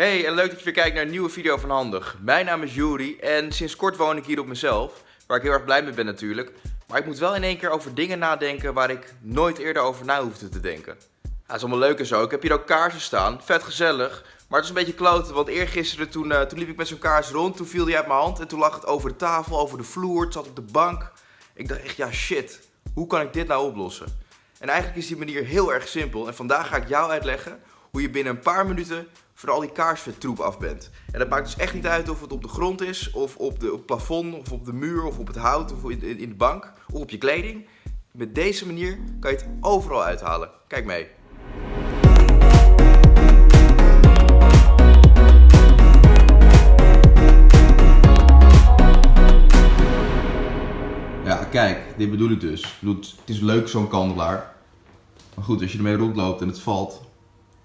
Hey en leuk dat je weer kijkt naar een nieuwe video van Handig. Mijn naam is Juri en sinds kort woon ik hier op mezelf. Waar ik heel erg blij mee ben natuurlijk. Maar ik moet wel in één keer over dingen nadenken waar ik nooit eerder over na hoefde te denken. Ja, is allemaal leuk en zo. Ik heb hier ook kaarsen staan. Vet gezellig. Maar het is een beetje kloten, want eergisteren toen, uh, toen liep ik met zo'n kaars rond. Toen viel die uit mijn hand en toen lag het over de tafel, over de vloer. Het zat op de bank. Ik dacht echt, ja shit. Hoe kan ik dit nou oplossen? En eigenlijk is die manier heel erg simpel. En vandaag ga ik jou uitleggen hoe je binnen een paar minuten van al die kaarsvettroep af bent. En dat maakt dus echt niet uit of het op de grond is, of op, de, het plafond, of op de muur, of op het hout, of in, in de bank, of op je kleding. Met deze manier kan je het overal uithalen. Kijk mee. Ja, kijk, dit bedoel ik dus. Het is leuk zo'n kandelaar. Maar goed, als je ermee rondloopt en het valt,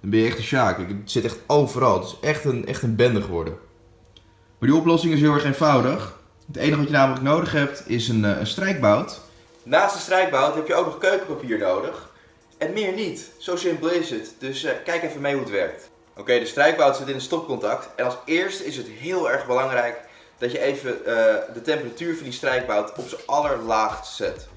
dan ben je echt een sjaak. Het zit echt overal. Het is echt een, echt een bende geworden. Maar die oplossing is heel erg eenvoudig. Het enige wat je namelijk nodig hebt is een, eh, een strijkbout. Naast de strijkbout heb je ook nog keukenpapier nodig. En meer niet. Zo simpel is het. Dus uh, kijk even mee hoe het werkt. Oké, de strijkbout zit in een stopcontact. En als eerste is het heel erg belangrijk dat je even uh, de temperatuur van die strijkbout op zijn allerlaagst zet.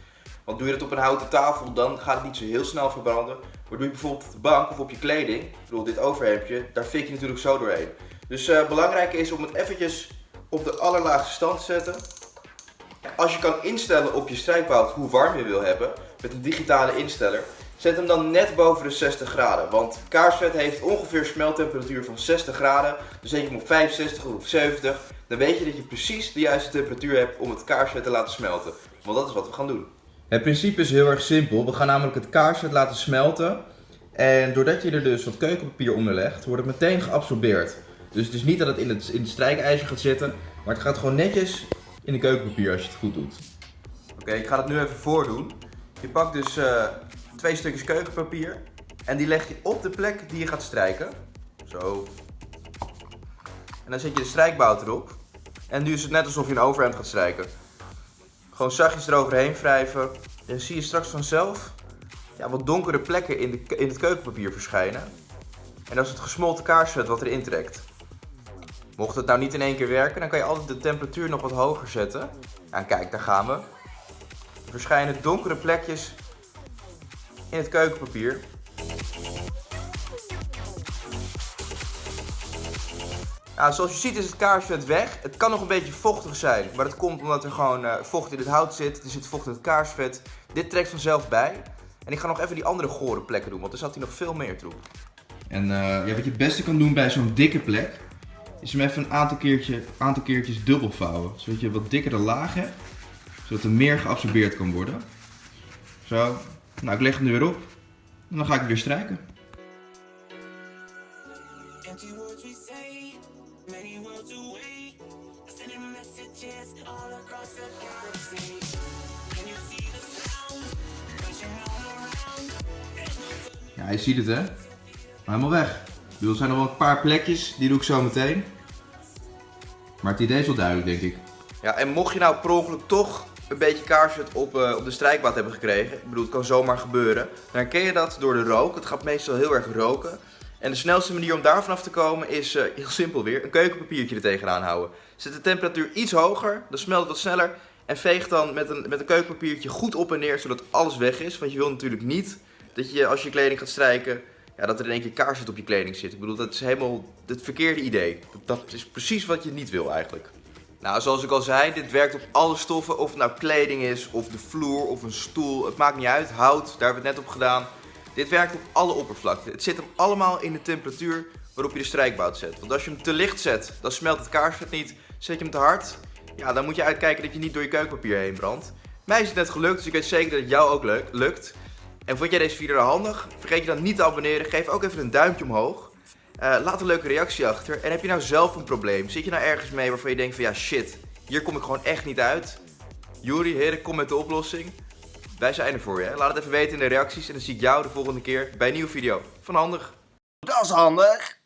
Want doe je dat op een houten tafel, dan gaat het niet zo heel snel verbranden. Maar doe je bijvoorbeeld op de bank of op je kleding, ik bedoel dit overhemdje, daar fik je natuurlijk zo doorheen. Dus uh, belangrijk is om het eventjes op de allerlaagste stand te zetten. Als je kan instellen op je strijkbout hoe warm je wil hebben, met een digitale insteller, zet hem dan net boven de 60 graden. Want kaarsvet heeft ongeveer smeltemperatuur van 60 graden. Dus zet je hem op 65 of 70, dan weet je dat je precies de juiste temperatuur hebt om het kaarsvet te laten smelten. Want dat is wat we gaan doen. Het principe is heel erg simpel. We gaan namelijk het kaarsvet laten smelten. En doordat je er dus wat keukenpapier onder legt, wordt het meteen geabsorbeerd. Dus het is niet dat het in het, in het strijkijzer gaat zitten, maar het gaat gewoon netjes in de keukenpapier als je het goed doet. Oké, ik ga het nu even voordoen. Je pakt dus uh, twee stukjes keukenpapier en die leg je op de plek die je gaat strijken. Zo. En dan zet je de strijkbout erop. En nu is het net alsof je een overhemd gaat strijken. Gewoon zachtjes eroverheen wrijven. En dan zie je straks vanzelf ja, wat donkere plekken in, de, in het keukenpapier verschijnen. En dat is het gesmolten kaarsvet wat erin trekt. Mocht het nou niet in één keer werken, dan kan je altijd de temperatuur nog wat hoger zetten. Ja, kijk, daar gaan we. Er verschijnen donkere plekjes in het keukenpapier. Nou, zoals je ziet is het kaarsvet weg. Het kan nog een beetje vochtig zijn, maar dat komt omdat er gewoon uh, vocht in het hout zit. Er zit vocht in het kaarsvet. Dit trekt vanzelf bij. En ik ga nog even die andere gore plekken doen, want er zat hier nog veel meer troep. En uh, ja, wat je het beste kan doen bij zo'n dikke plek, is hem even een aantal, keertje, aantal keertjes dubbel vouwen. Zodat je wat dikkere laag hebt, zodat er meer geabsorbeerd kan worden. Zo, nou ik leg hem er weer op en dan ga ik het weer strijken. Ja, je ziet het hè. helemaal weg. Er zijn nog wel een paar plekjes, die doe ik zo meteen. Maar het idee is wel duidelijk denk ik. Ja, en mocht je nou per ongeluk toch een beetje kaarsvet op, uh, op de strijkbad hebben gekregen. Ik bedoel, het kan zomaar gebeuren. Dan herken je dat door de rook. Het gaat meestal heel erg roken. En de snelste manier om daar vanaf te komen is uh, heel simpel weer. Een keukenpapiertje er tegenaan houden. Zet de temperatuur iets hoger, dan smelt het wat sneller. En veeg dan met een, met een keukenpapiertje goed op en neer, zodat alles weg is. Want je wil natuurlijk niet dat je als je kleding gaat strijken, ja, dat er in één keer kaarsvet op je kleding zit. Ik bedoel, dat is helemaal het verkeerde idee. Dat, dat is precies wat je niet wil eigenlijk. Nou, zoals ik al zei, dit werkt op alle stoffen. Of het nou kleding is, of de vloer, of een stoel. Het maakt niet uit. Hout, daar hebben we het net op gedaan. Dit werkt op alle oppervlakten. Het zit hem allemaal in de temperatuur waarop je de strijkbout zet. Want als je hem te licht zet, dan smelt het kaarsvet niet. Zet je hem te hard, ja, dan moet je uitkijken dat je niet door je keukenpapier heen brandt. Mij is het net gelukt, dus ik weet zeker dat het jou ook lukt. En vond jij deze video nou handig? Vergeet je dan niet te abonneren. Geef ook even een duimpje omhoog. Uh, laat een leuke reactie achter. En heb je nou zelf een probleem? Zit je nou ergens mee waarvan je denkt van ja shit, hier kom ik gewoon echt niet uit? Juri, heren, kom met de oplossing. Wij zijn er voor je. Laat het even weten in de reacties en dan zie ik jou de volgende keer bij een nieuwe video van Handig. Dat is handig.